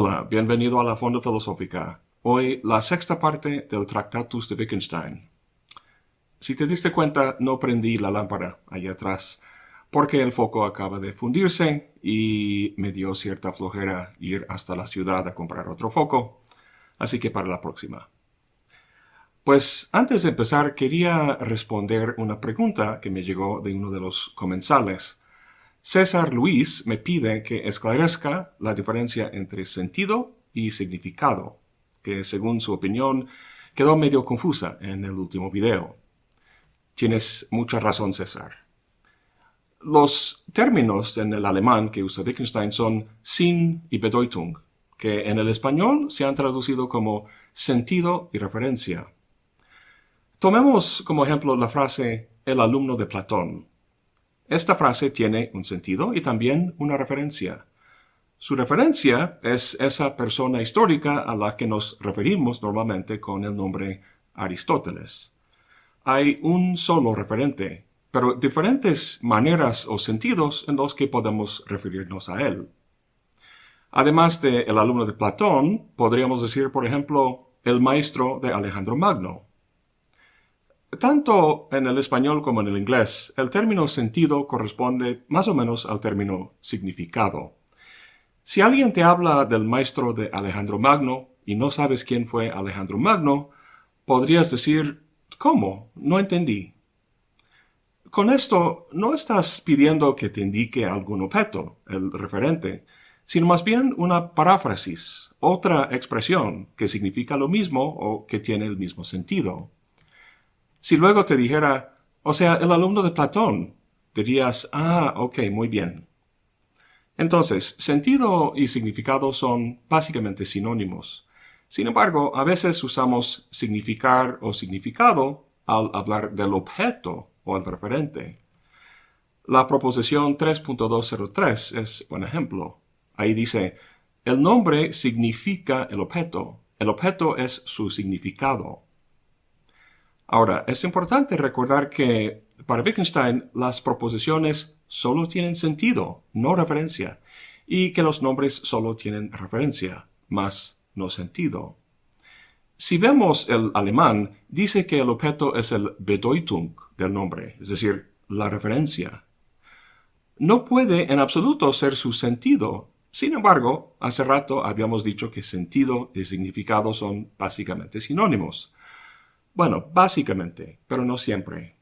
Hola, bienvenido a la Fonda Filosófica. Hoy la sexta parte del Tractatus de Wittgenstein. Si te diste cuenta, no prendí la lámpara allá atrás, porque el foco acaba de fundirse y me dio cierta flojera ir hasta la ciudad a comprar otro foco, así que para la próxima. Pues antes de empezar quería responder una pregunta que me llegó de uno de los comensales. César Luis me pide que esclarezca la diferencia entre sentido y significado, que según su opinión quedó medio confusa en el último video. Tienes mucha razón, César. Los términos en el alemán que usa Wittgenstein son Sinn y Bedeutung, que en el español se han traducido como sentido y referencia. Tomemos como ejemplo la frase el alumno de Platón, esta frase tiene un sentido y también una referencia. Su referencia es esa persona histórica a la que nos referimos normalmente con el nombre Aristóteles. Hay un solo referente, pero diferentes maneras o sentidos en los que podemos referirnos a él. Además de el alumno de Platón, podríamos decir, por ejemplo, el maestro de Alejandro Magno, tanto en el español como en el inglés, el término sentido corresponde más o menos al término significado. Si alguien te habla del maestro de Alejandro Magno y no sabes quién fue Alejandro Magno, podrías decir, ¿cómo? No entendí. Con esto no estás pidiendo que te indique algún objeto, el referente, sino más bien una paráfrasis, otra expresión que significa lo mismo o que tiene el mismo sentido. Si luego te dijera, o sea, el alumno de Platón, dirías, ah, ok, muy bien. Entonces, sentido y significado son básicamente sinónimos. Sin embargo, a veces usamos significar o significado al hablar del objeto o el referente. La proposición 3.203 es un ejemplo. Ahí dice, el nombre significa el objeto. El objeto es su significado. Ahora, es importante recordar que para Wittgenstein las proposiciones solo tienen sentido, no referencia, y que los nombres solo tienen referencia, más no sentido. Si vemos el alemán, dice que el objeto es el Bedeutung del nombre, es decir, la referencia. No puede en absoluto ser su sentido. Sin embargo, hace rato habíamos dicho que sentido y significado son básicamente sinónimos. Bueno, básicamente, pero no siempre.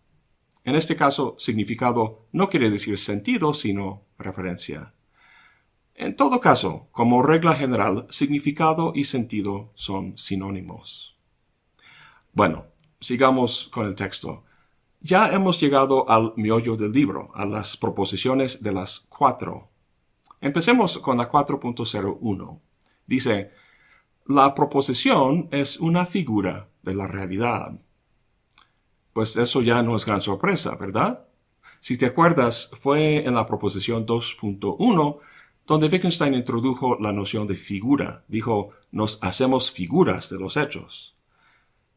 En este caso, significado no quiere decir sentido, sino referencia. En todo caso, como regla general, significado y sentido son sinónimos. Bueno, sigamos con el texto. Ya hemos llegado al miollo del libro, a las proposiciones de las cuatro. Empecemos con la 4.01. Dice, la proposición es una figura de la realidad. Pues eso ya no es gran sorpresa, ¿verdad? Si te acuerdas, fue en la proposición 2.1 donde Wittgenstein introdujo la noción de figura. Dijo, nos hacemos figuras de los hechos.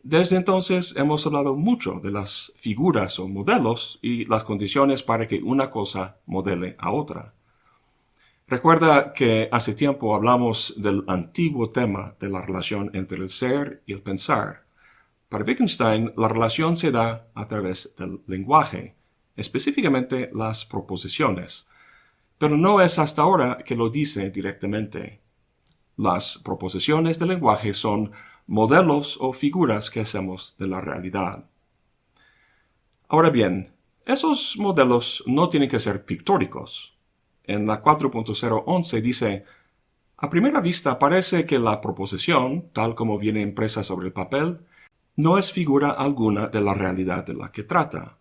Desde entonces hemos hablado mucho de las figuras o modelos y las condiciones para que una cosa modele a otra. Recuerda que hace tiempo hablamos del antiguo tema de la relación entre el ser y el pensar. Para Wittgenstein, la relación se da a través del lenguaje, específicamente las proposiciones, pero no es hasta ahora que lo dice directamente. Las proposiciones del lenguaje son modelos o figuras que hacemos de la realidad. Ahora bien, esos modelos no tienen que ser pictóricos. En la 4.011 dice, a primera vista parece que la proposición, tal como viene impresa sobre el papel, no es figura alguna de la realidad de la que trata.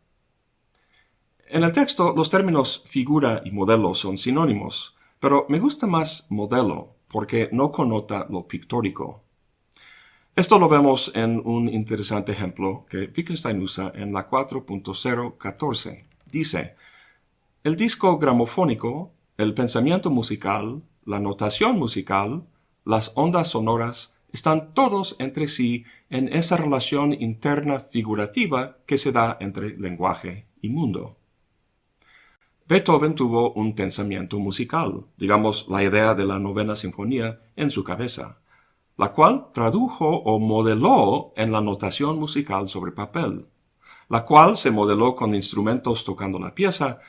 En el texto, los términos figura y modelo son sinónimos, pero me gusta más modelo porque no connota lo pictórico. Esto lo vemos en un interesante ejemplo que Wittgenstein usa en la 4.014. Dice, el disco gramofónico, el pensamiento musical, la notación musical, las ondas sonoras, están todos entre sí en esa relación interna figurativa que se da entre lenguaje y mundo. Beethoven tuvo un pensamiento musical, digamos la idea de la novena sinfonía, en su cabeza, la cual tradujo o modeló en la notación musical sobre papel, la cual se modeló con instrumentos tocando la pieza,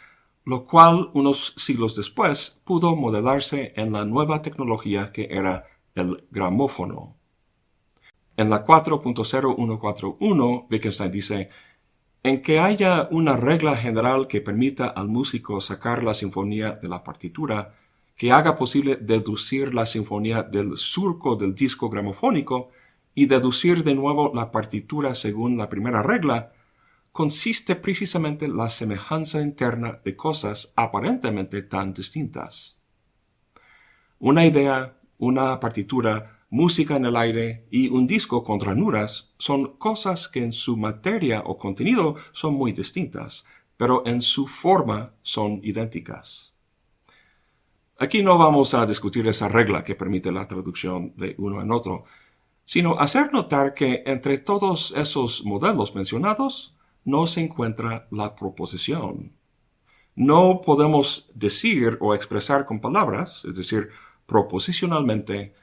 lo cual unos siglos después pudo modelarse en la nueva tecnología que era el gramófono. En la 4.0141, Wittgenstein dice, en que haya una regla general que permita al músico sacar la sinfonía de la partitura, que haga posible deducir la sinfonía del surco del disco gramofónico y deducir de nuevo la partitura según la primera regla, consiste precisamente la semejanza interna de cosas aparentemente tan distintas. Una idea, una partitura, música en el aire y un disco con ranuras son cosas que en su materia o contenido son muy distintas, pero en su forma son idénticas. Aquí no vamos a discutir esa regla que permite la traducción de uno en otro, sino hacer notar que entre todos esos modelos mencionados, no se encuentra la proposición. No podemos decir o expresar con palabras, es decir, proposicionalmente,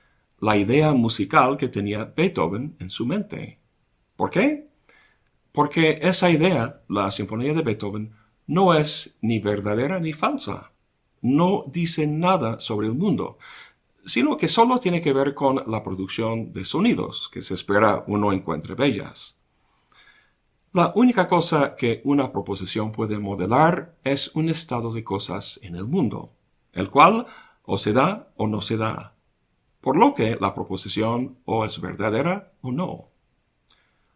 la idea musical que tenía Beethoven en su mente. ¿Por qué? Porque esa idea, la sinfonía de Beethoven, no es ni verdadera ni falsa. No dice nada sobre el mundo, sino que solo tiene que ver con la producción de sonidos que se espera uno encuentre bellas. La única cosa que una proposición puede modelar es un estado de cosas en el mundo, el cual o se da o no se da, por lo que la proposición o es verdadera o no.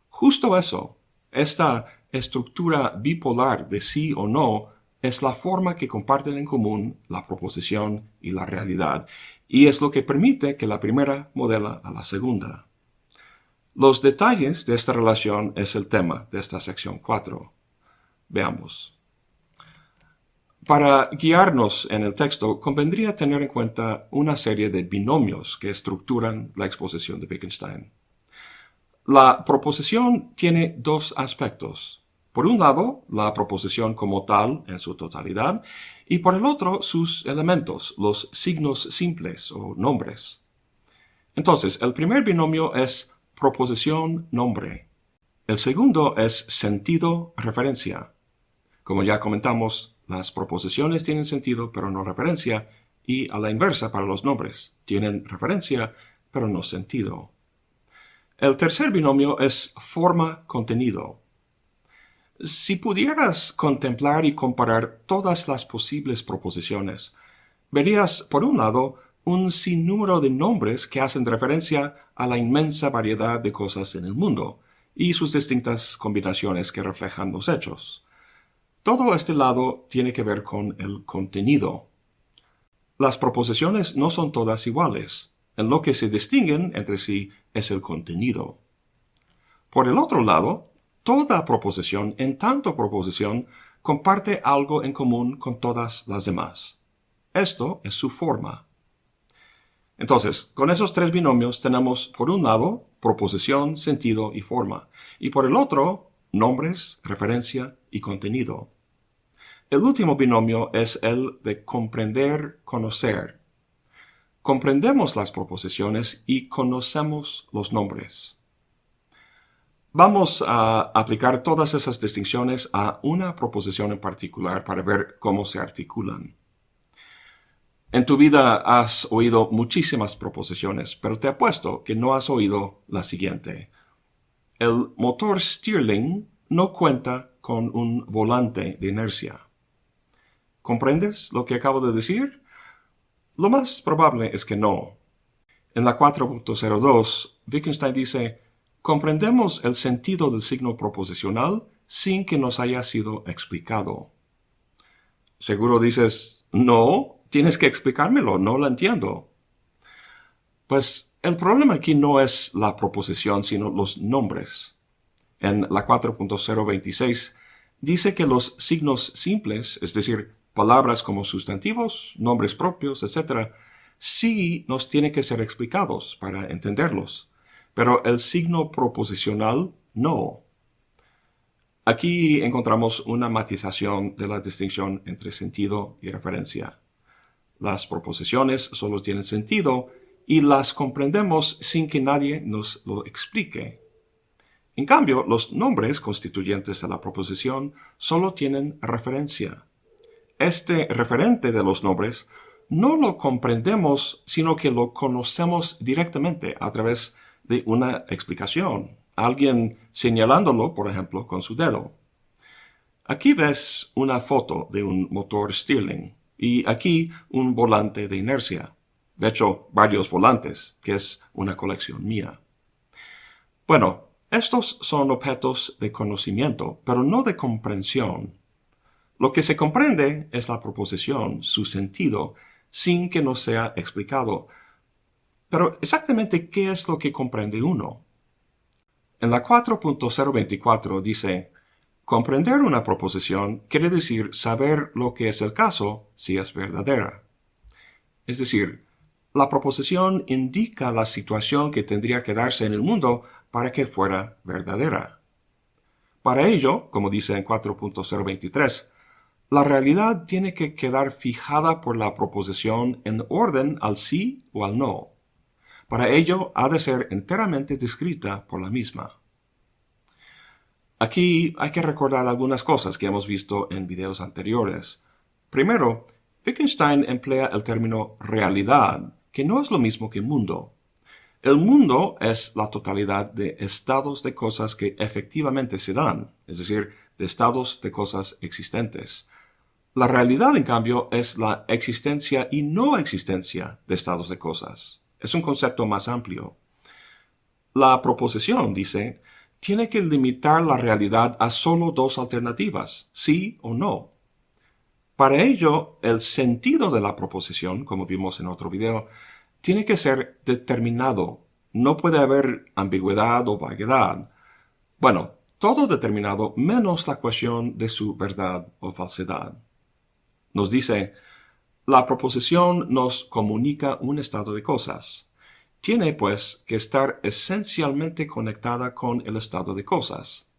Justo eso, esta estructura bipolar de sí o no, es la forma que comparten en común la proposición y la realidad, y es lo que permite que la primera modela a la segunda. Los detalles de esta relación es el tema de esta sección 4. Veamos. Para guiarnos en el texto, convendría tener en cuenta una serie de binomios que estructuran la exposición de Wittgenstein. La proposición tiene dos aspectos. Por un lado, la proposición como tal en su totalidad, y por el otro, sus elementos, los signos simples o nombres. Entonces, el primer binomio es proposición-nombre. El segundo es sentido-referencia. Como ya comentamos, las proposiciones tienen sentido pero no referencia, y a la inversa para los nombres, tienen referencia pero no sentido. El tercer binomio es forma-contenido. Si pudieras contemplar y comparar todas las posibles proposiciones, verías, por un lado, un sinnúmero de nombres que hacen referencia a la inmensa variedad de cosas en el mundo y sus distintas combinaciones que reflejan los hechos. Todo este lado tiene que ver con el contenido. Las proposiciones no son todas iguales. En lo que se distinguen entre sí es el contenido. Por el otro lado, toda proposición, en tanto proposición, comparte algo en común con todas las demás. Esto es su forma. Entonces, con esos tres binomios tenemos, por un lado, proposición, sentido y forma, y por el otro, nombres, referencia y contenido. El último binomio es el de comprender, conocer. Comprendemos las proposiciones y conocemos los nombres. Vamos a aplicar todas esas distinciones a una proposición en particular para ver cómo se articulan. En tu vida has oído muchísimas proposiciones, pero te apuesto que no has oído la siguiente. El motor Stirling no cuenta con un volante de inercia. ¿Comprendes lo que acabo de decir? Lo más probable es que no. En la 4.02, Wittgenstein dice, comprendemos el sentido del signo proposicional sin que nos haya sido explicado. Seguro dices, no, Tienes que explicármelo, no lo entiendo. Pues el problema aquí no es la proposición, sino los nombres. En la 4.026 dice que los signos simples, es decir, palabras como sustantivos, nombres propios, etc., sí nos tienen que ser explicados para entenderlos, pero el signo proposicional no. Aquí encontramos una matización de la distinción entre sentido y referencia. Las proposiciones solo tienen sentido y las comprendemos sin que nadie nos lo explique. En cambio, los nombres constituyentes de la proposición solo tienen referencia. Este referente de los nombres no lo comprendemos, sino que lo conocemos directamente a través de una explicación, alguien señalándolo, por ejemplo, con su dedo. Aquí ves una foto de un motor Stirling y aquí un volante de inercia. De hecho, varios volantes, que es una colección mía. Bueno, estos son objetos de conocimiento, pero no de comprensión. Lo que se comprende es la proposición, su sentido, sin que nos sea explicado. Pero exactamente qué es lo que comprende uno? En la 4.024 dice, comprender una proposición quiere decir saber lo que es el caso si es verdadera. Es decir, la proposición indica la situación que tendría que darse en el mundo para que fuera verdadera. Para ello, como dice en 4.023, la realidad tiene que quedar fijada por la proposición en orden al sí o al no. Para ello ha de ser enteramente descrita por la misma. Aquí hay que recordar algunas cosas que hemos visto en videos anteriores. Primero, Wittgenstein emplea el término realidad, que no es lo mismo que mundo. El mundo es la totalidad de estados de cosas que efectivamente se dan, es decir, de estados de cosas existentes. La realidad, en cambio, es la existencia y no existencia de estados de cosas. Es un concepto más amplio. La proposición, dice, tiene que limitar la realidad a solo dos alternativas, sí o no. Para ello, el sentido de la proposición, como vimos en otro video, tiene que ser determinado. No puede haber ambigüedad o vaguedad. Bueno, todo determinado menos la cuestión de su verdad o falsedad. Nos dice, la proposición nos comunica un estado de cosas. Tiene, pues, que estar esencialmente conectada con el estado de cosas.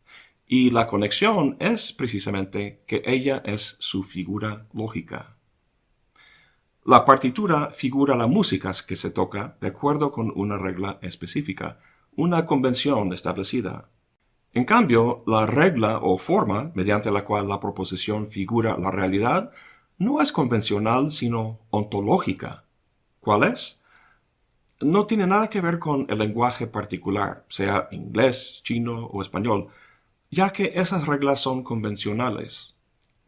Y la conexión es precisamente que ella es su figura lógica. La partitura figura la música que se toca de acuerdo con una regla específica, una convención establecida. En cambio, la regla o forma mediante la cual la proposición figura la realidad no es convencional, sino ontológica. ¿Cuál es? No tiene nada que ver con el lenguaje particular, sea inglés, chino o español, ya que esas reglas son convencionales.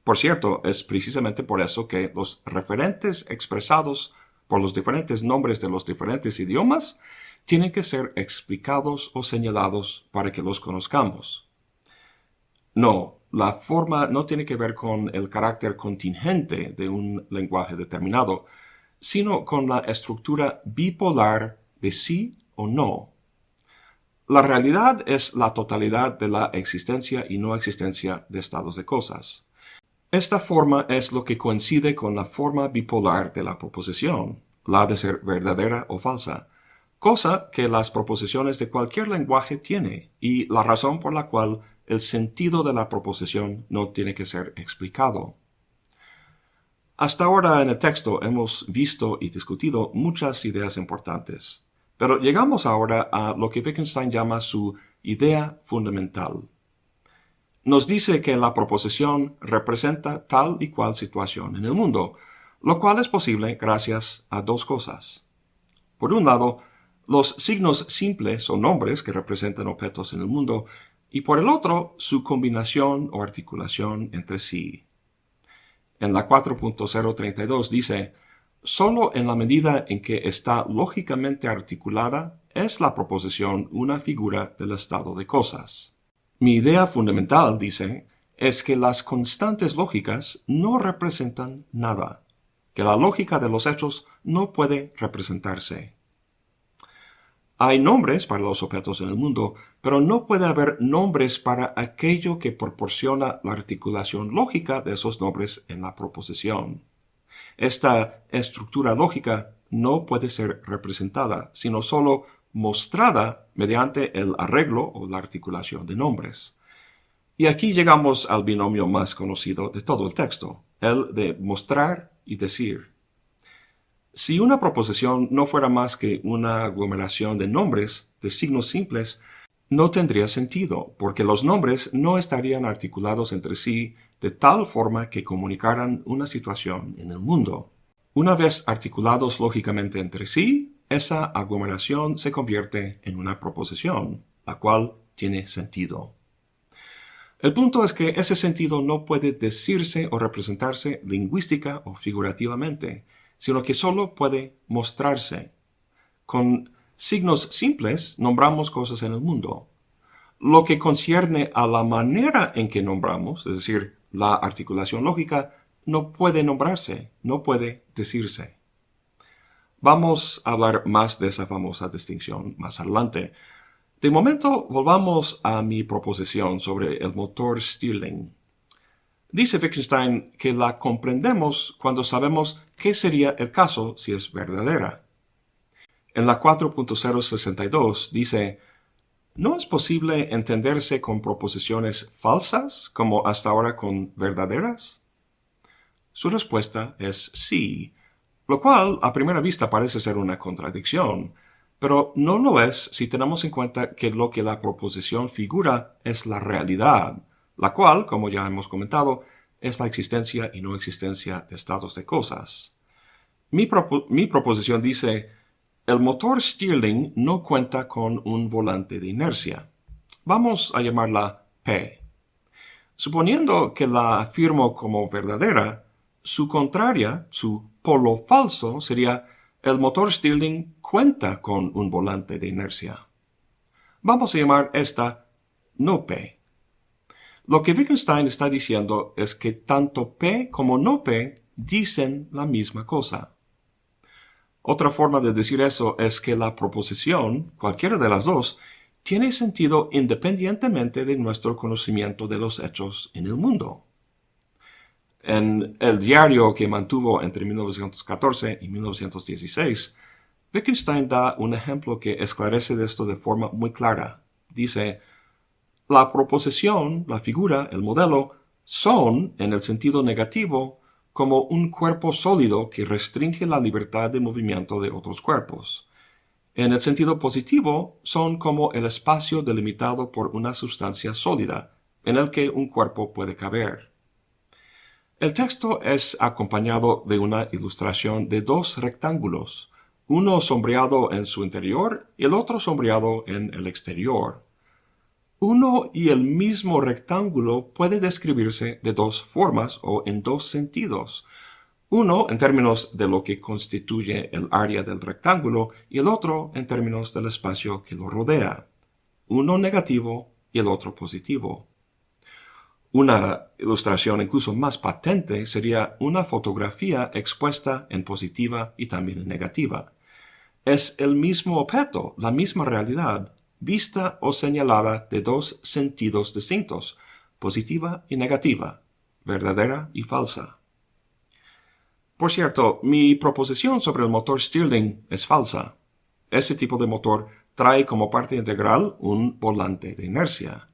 Por cierto, es precisamente por eso que los referentes expresados por los diferentes nombres de los diferentes idiomas tienen que ser explicados o señalados para que los conozcamos. No, la forma no tiene que ver con el carácter contingente de un lenguaje determinado, sino con la estructura bipolar de sí o no. La realidad es la totalidad de la existencia y no existencia de estados de cosas. Esta forma es lo que coincide con la forma bipolar de la proposición, la de ser verdadera o falsa, cosa que las proposiciones de cualquier lenguaje tiene y la razón por la cual el sentido de la proposición no tiene que ser explicado. Hasta ahora en el texto hemos visto y discutido muchas ideas importantes, pero llegamos ahora a lo que Wittgenstein llama su idea fundamental. Nos dice que la proposición representa tal y cual situación en el mundo, lo cual es posible gracias a dos cosas. Por un lado, los signos simples o nombres que representan objetos en el mundo y por el otro su combinación o articulación entre sí. En la 4.032 dice, solo en la medida en que está lógicamente articulada es la proposición una figura del estado de cosas. Mi idea fundamental, dice, es que las constantes lógicas no representan nada, que la lógica de los hechos no puede representarse. Hay nombres para los objetos en el mundo, pero no puede haber nombres para aquello que proporciona la articulación lógica de esos nombres en la proposición. Esta estructura lógica no puede ser representada, sino sólo mostrada mediante el arreglo o la articulación de nombres. Y aquí llegamos al binomio más conocido de todo el texto, el de mostrar y decir. Si una proposición no fuera más que una aglomeración de nombres, de signos simples, no tendría sentido, porque los nombres no estarían articulados entre sí de tal forma que comunicaran una situación en el mundo. Una vez articulados lógicamente entre sí, esa aglomeración se convierte en una proposición, la cual tiene sentido. El punto es que ese sentido no puede decirse o representarse lingüística o figurativamente, sino que solo puede mostrarse. Con signos simples nombramos cosas en el mundo. Lo que concierne a la manera en que nombramos, es decir, la articulación lógica, no puede nombrarse, no puede decirse. Vamos a hablar más de esa famosa distinción más adelante. De momento, volvamos a mi proposición sobre el motor Stirling. Dice Wittgenstein que la comprendemos cuando sabemos qué sería el caso si es verdadera. En la 4.062 dice, ¿no es posible entenderse con proposiciones falsas como hasta ahora con verdaderas? Su respuesta es sí, lo cual a primera vista parece ser una contradicción, pero no lo es si tenemos en cuenta que lo que la proposición figura es la realidad, la cual, como ya hemos comentado, es la existencia y no existencia de estados de cosas. Mi, proposición dice, el motor Stirling no cuenta con un volante de inercia. Vamos a llamarla P. Suponiendo que la afirmo como verdadera, su contraria, su polo falso, sería el motor Stirling cuenta con un volante de inercia. Vamos a llamar esta no P. Lo que Wittgenstein está diciendo es que tanto P como no P dicen la misma cosa. Otra forma de decir eso es que la proposición, cualquiera de las dos, tiene sentido independientemente de nuestro conocimiento de los hechos en el mundo. En el diario que mantuvo entre 1914 y 1916, Wittgenstein da un ejemplo que esclarece esto de forma muy clara. Dice, la proposición, la figura, el modelo, son, en el sentido negativo, como un cuerpo sólido que restringe la libertad de movimiento de otros cuerpos. En el sentido positivo, son como el espacio delimitado por una sustancia sólida, en el que un cuerpo puede caber. El texto es acompañado de una ilustración de dos rectángulos, uno sombreado en su interior y el otro sombreado en el exterior. Uno y el mismo rectángulo puede describirse de dos formas o en dos sentidos. Uno en términos de lo que constituye el área del rectángulo y el otro en términos del espacio que lo rodea. Uno negativo y el otro positivo. Una ilustración incluso más patente sería una fotografía expuesta en positiva y también en negativa. Es el mismo objeto, la misma realidad, vista o señalada de dos sentidos distintos, positiva y negativa, verdadera y falsa. Por cierto, mi proposición sobre el motor Stirling es falsa. Ese tipo de motor trae como parte integral un volante de inercia.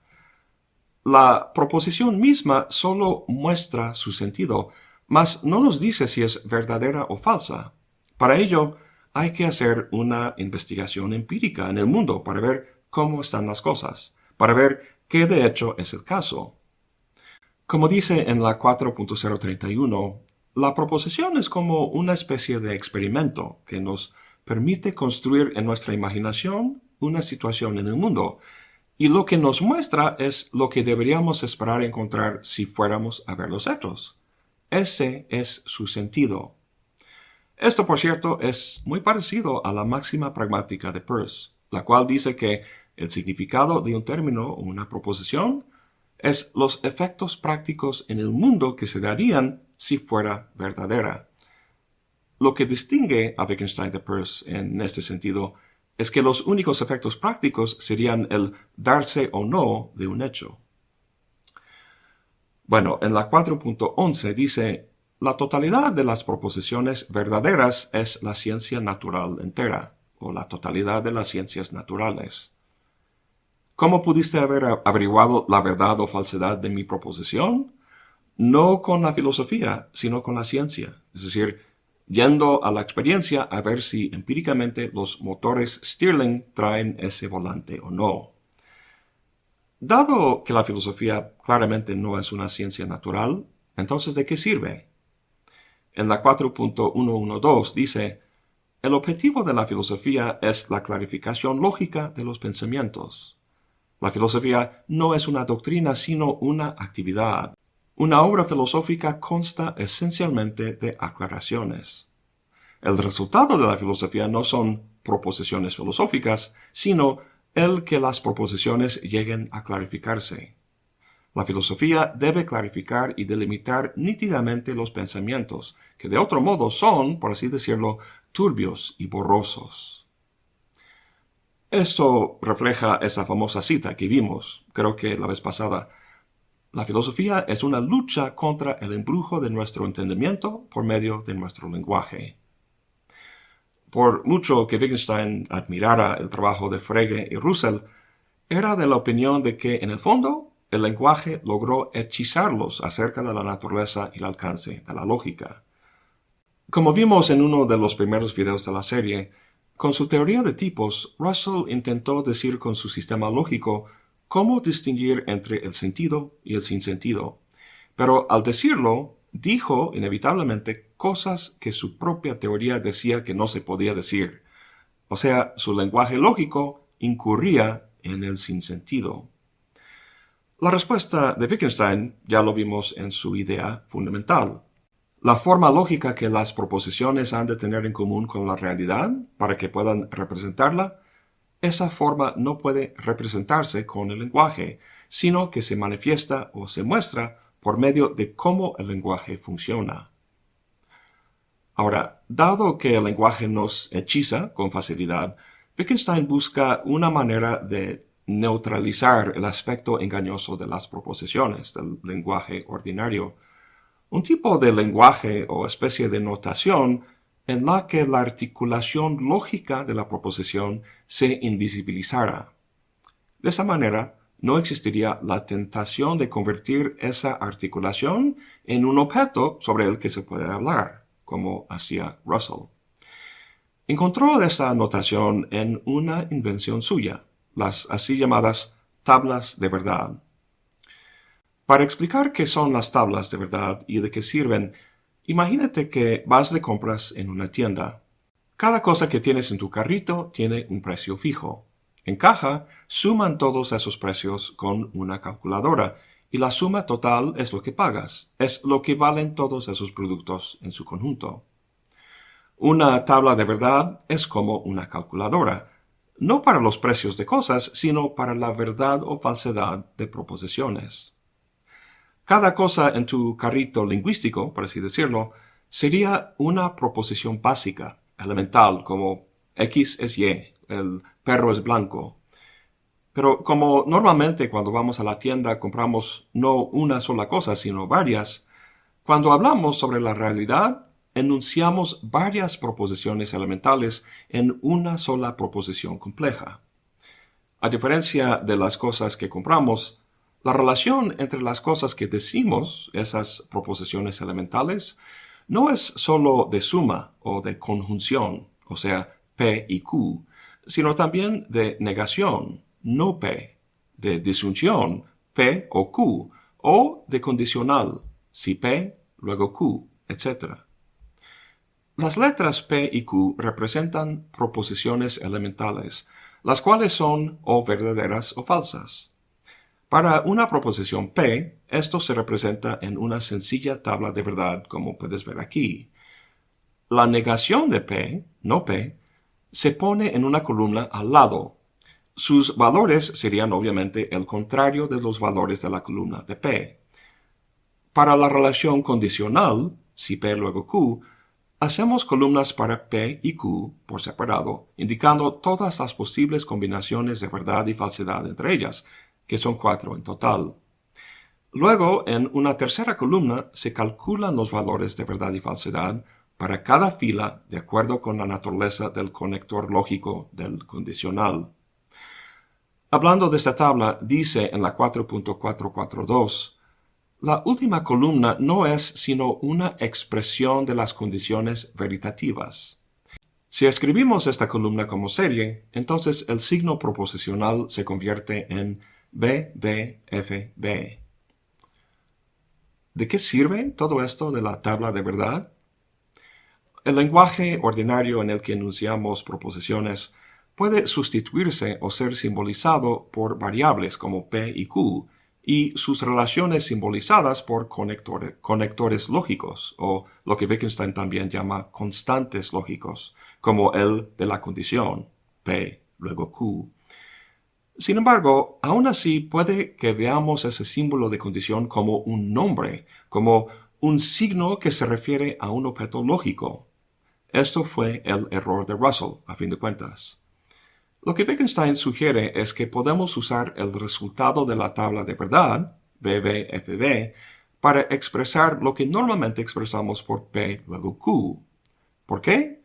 La proposición misma solo muestra su sentido, mas no nos dice si es verdadera o falsa. Para ello, hay que hacer una investigación empírica en el mundo para ver cómo están las cosas, para ver qué de hecho es el caso. Como dice en la 4.031, la proposición es como una especie de experimento que nos permite construir en nuestra imaginación una situación en el mundo y lo que nos muestra es lo que deberíamos esperar encontrar si fuéramos a ver los hechos. Ese es su sentido. Esto, por cierto, es muy parecido a la máxima pragmática de Peirce, la cual dice que el significado de un término o una proposición es los efectos prácticos en el mundo que se darían si fuera verdadera. Lo que distingue a Wittgenstein de Peirce en este sentido es que los únicos efectos prácticos serían el darse o no de un hecho. Bueno, en la 4.11 dice, la totalidad de las proposiciones verdaderas es la ciencia natural entera, o la totalidad de las ciencias naturales. ¿Cómo pudiste haber averiguado la verdad o falsedad de mi proposición? No con la filosofía, sino con la ciencia. Es decir, yendo a la experiencia a ver si empíricamente los motores Stirling traen ese volante o no. Dado que la filosofía claramente no es una ciencia natural, entonces ¿de qué sirve? En la 4.112 dice, el objetivo de la filosofía es la clarificación lógica de los pensamientos. La filosofía no es una doctrina sino una actividad. Una obra filosófica consta esencialmente de aclaraciones. El resultado de la filosofía no son proposiciones filosóficas, sino el que las proposiciones lleguen a clarificarse. La filosofía debe clarificar y delimitar nítidamente los pensamientos, que de otro modo son, por así decirlo, turbios y borrosos. Esto refleja esa famosa cita que vimos, creo que la vez pasada. La filosofía es una lucha contra el embrujo de nuestro entendimiento por medio de nuestro lenguaje. Por mucho que Wittgenstein admirara el trabajo de Frege y Russell, era de la opinión de que, en el fondo, el lenguaje logró hechizarlos acerca de la naturaleza y el alcance de la lógica. Como vimos en uno de los primeros videos de la serie, con su teoría de tipos, Russell intentó decir con su sistema lógico cómo distinguir entre el sentido y el sinsentido. Pero al decirlo, dijo inevitablemente cosas que su propia teoría decía que no se podía decir. O sea, su lenguaje lógico incurría en el sinsentido. La respuesta de Wittgenstein ya lo vimos en su idea fundamental. La forma lógica que las proposiciones han de tener en común con la realidad para que puedan representarla, esa forma no puede representarse con el lenguaje, sino que se manifiesta o se muestra por medio de cómo el lenguaje funciona. Ahora, dado que el lenguaje nos hechiza con facilidad, Wittgenstein busca una manera de neutralizar el aspecto engañoso de las proposiciones del lenguaje ordinario, un tipo de lenguaje o especie de notación en la que la articulación lógica de la proposición se invisibilizara. De esa manera, no existiría la tentación de convertir esa articulación en un objeto sobre el que se puede hablar, como hacía Russell. Encontró esa notación en una invención suya, las así llamadas tablas de verdad. Para explicar qué son las tablas de verdad y de qué sirven, imagínate que vas de compras en una tienda. Cada cosa que tienes en tu carrito tiene un precio fijo. En caja, suman todos esos precios con una calculadora y la suma total es lo que pagas, es lo que valen todos esos productos en su conjunto. Una tabla de verdad es como una calculadora, no para los precios de cosas, sino para la verdad o falsedad de proposiciones. Cada cosa en tu carrito lingüístico, por así decirlo, sería una proposición básica, elemental, como X es Y, el perro es blanco. Pero como normalmente cuando vamos a la tienda compramos no una sola cosa, sino varias, cuando hablamos sobre la realidad, enunciamos varias proposiciones elementales en una sola proposición compleja. A diferencia de las cosas que compramos, la relación entre las cosas que decimos, esas proposiciones elementales, no es sólo de suma o de conjunción, o sea, P y Q, sino también de negación, no P, de disyunción, P o Q, o de condicional, si P, luego Q, etc. Las letras P y Q representan proposiciones elementales, las cuales son o verdaderas o falsas. Para una proposición P, esto se representa en una sencilla tabla de verdad, como puedes ver aquí. La negación de P, no P, se pone en una columna al lado. Sus valores serían obviamente el contrario de los valores de la columna de P. Para la relación condicional, si P luego Q, hacemos columnas para P y Q por separado, indicando todas las posibles combinaciones de verdad y falsedad entre ellas, que son cuatro en total. Luego, en una tercera columna, se calculan los valores de verdad y falsedad para cada fila de acuerdo con la naturaleza del conector lógico del condicional. Hablando de esta tabla, dice en la 4.442, la última columna no es sino una expresión de las condiciones veritativas. Si escribimos esta columna como serie, entonces el signo proposicional se convierte en BBFB. ¿De qué sirve todo esto de la tabla de verdad? El lenguaje ordinario en el que enunciamos proposiciones puede sustituirse o ser simbolizado por variables como P y Q y sus relaciones simbolizadas por conectores, lógicos o lo que Wittgenstein también llama constantes lógicos, como el de la condición, P, luego Q. Sin embargo, aún así puede que veamos ese símbolo de condición como un nombre, como un signo que se refiere a un objeto lógico. Esto fue el error de Russell, a fin de cuentas. Lo que Wittgenstein sugiere es que podemos usar el resultado de la tabla de verdad, BBFB, para expresar lo que normalmente expresamos por P luego Q. ¿Por qué?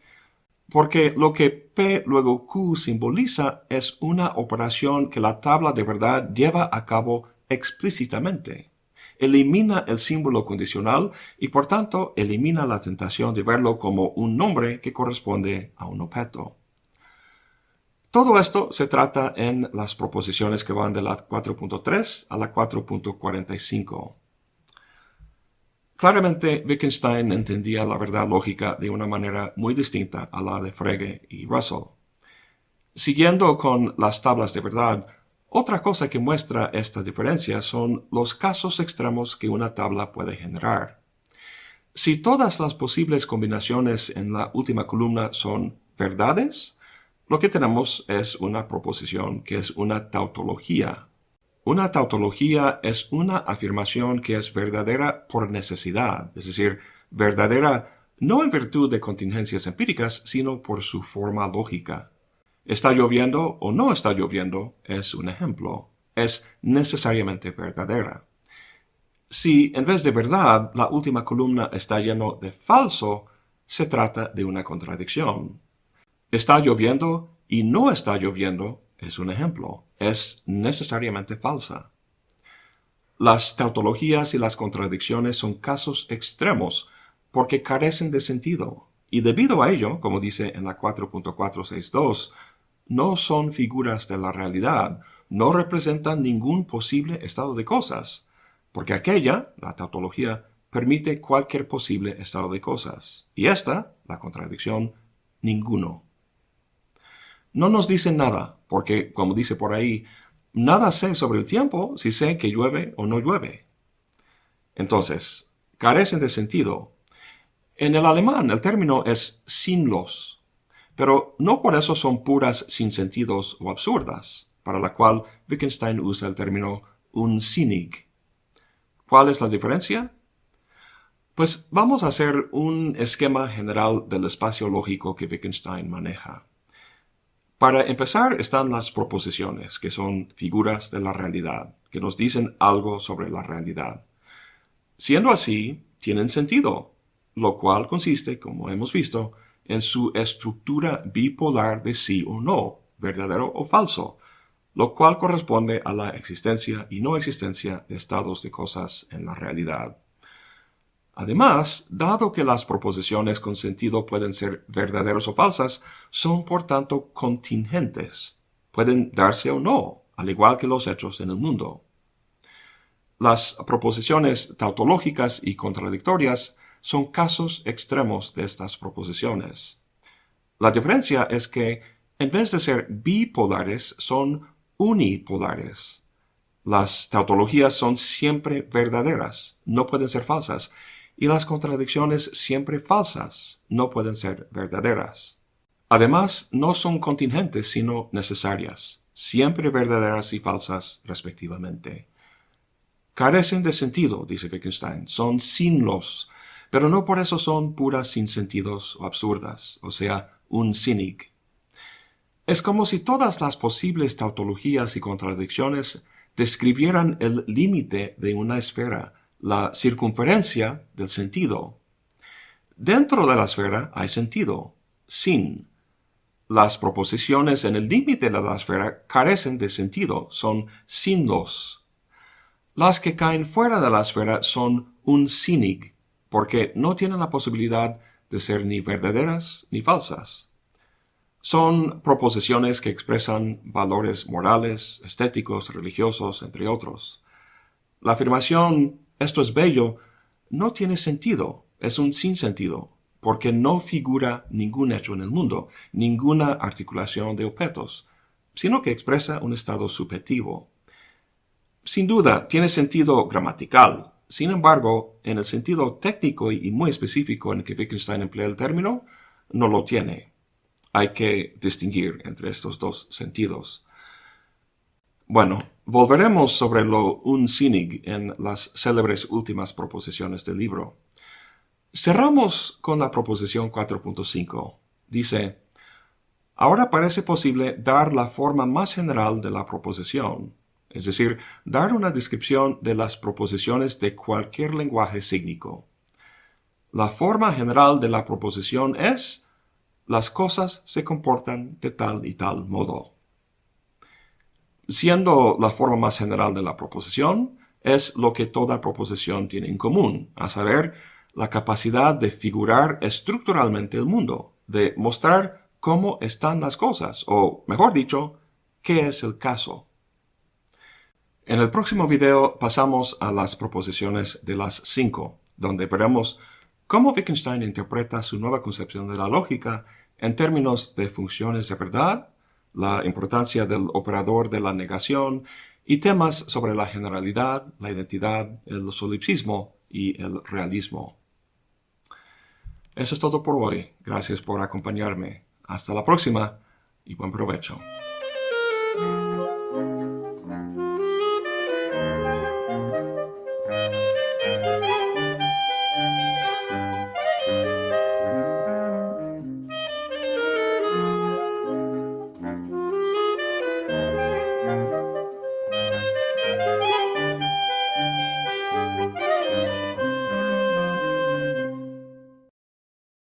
Porque lo que P luego Q simboliza es una operación que la tabla de verdad lleva a cabo explícitamente. Elimina el símbolo condicional y por tanto elimina la tentación de verlo como un nombre que corresponde a un objeto. Todo esto se trata en las proposiciones que van de la 4.3 a la 4.45. Claramente, Wittgenstein entendía la verdad lógica de una manera muy distinta a la de Frege y Russell. Siguiendo con las tablas de verdad, otra cosa que muestra esta diferencia son los casos extremos que una tabla puede generar. Si todas las posibles combinaciones en la última columna son verdades, lo que tenemos es una proposición que es una tautología. Una tautología es una afirmación que es verdadera por necesidad, es decir, verdadera no en virtud de contingencias empíricas, sino por su forma lógica. Está lloviendo o no está lloviendo es un ejemplo. Es necesariamente verdadera. Si en vez de verdad la última columna está lleno de falso, se trata de una contradicción. Está lloviendo y no está lloviendo es un ejemplo. Es necesariamente falsa. Las tautologías y las contradicciones son casos extremos porque carecen de sentido. Y debido a ello, como dice en la 4.462, no son figuras de la realidad, no representan ningún posible estado de cosas, porque aquella, la tautología, permite cualquier posible estado de cosas, y esta, la contradicción, ninguno no nos dicen nada, porque, como dice por ahí, nada sé sobre el tiempo si sé que llueve o no llueve. Entonces, carecen de sentido. En el alemán el término es sinlos, pero no por eso son puras sin sentidos o absurdas, para la cual Wittgenstein usa el término unsinnig. ¿Cuál es la diferencia? Pues vamos a hacer un esquema general del espacio lógico que Wittgenstein maneja. Para empezar están las proposiciones, que son figuras de la realidad, que nos dicen algo sobre la realidad. Siendo así, tienen sentido, lo cual consiste, como hemos visto, en su estructura bipolar de sí o no, verdadero o falso, lo cual corresponde a la existencia y no existencia de estados de cosas en la realidad. Además, dado que las proposiciones con sentido pueden ser verdaderas o falsas, son por tanto contingentes. Pueden darse o no, al igual que los hechos en el mundo. Las proposiciones tautológicas y contradictorias son casos extremos de estas proposiciones. La diferencia es que, en vez de ser bipolares, son unipolares. Las tautologías son siempre verdaderas, no pueden ser falsas, y las contradicciones siempre falsas no pueden ser verdaderas. Además, no son contingentes sino necesarias, siempre verdaderas y falsas respectivamente. Carecen de sentido, dice Wittgenstein, son sinlos, pero no por eso son puras sin sentidos o absurdas, o sea, un cínic. Es como si todas las posibles tautologías y contradicciones describieran el límite de una esfera, la circunferencia del sentido. Dentro de la esfera hay sentido, sin. Las proposiciones en el límite de la esfera carecen de sentido, son sindos. Las que caen fuera de la esfera son un sinig, porque no tienen la posibilidad de ser ni verdaderas ni falsas. Son proposiciones que expresan valores morales, estéticos, religiosos, entre otros. La afirmación esto es bello no tiene sentido, es un sinsentido, porque no figura ningún hecho en el mundo, ninguna articulación de objetos, sino que expresa un estado subjetivo. Sin duda, tiene sentido gramatical. Sin embargo, en el sentido técnico y muy específico en que Wittgenstein emplea el término, no lo tiene. Hay que distinguir entre estos dos sentidos. Bueno, volveremos sobre lo unsinnig en las célebres últimas proposiciones del libro. Cerramos con la proposición 4.5. Dice, ahora parece posible dar la forma más general de la proposición, es decir, dar una descripción de las proposiciones de cualquier lenguaje sígnico. La forma general de la proposición es, las cosas se comportan de tal y tal modo siendo la forma más general de la proposición, es lo que toda proposición tiene en común, a saber, la capacidad de figurar estructuralmente el mundo, de mostrar cómo están las cosas, o mejor dicho, qué es el caso. En el próximo video pasamos a las proposiciones de las cinco, donde veremos cómo Wittgenstein interpreta su nueva concepción de la lógica en términos de funciones de verdad, la importancia del operador de la negación y temas sobre la generalidad, la identidad, el solipsismo y el realismo. Eso es todo por hoy. Gracias por acompañarme. Hasta la próxima y buen provecho.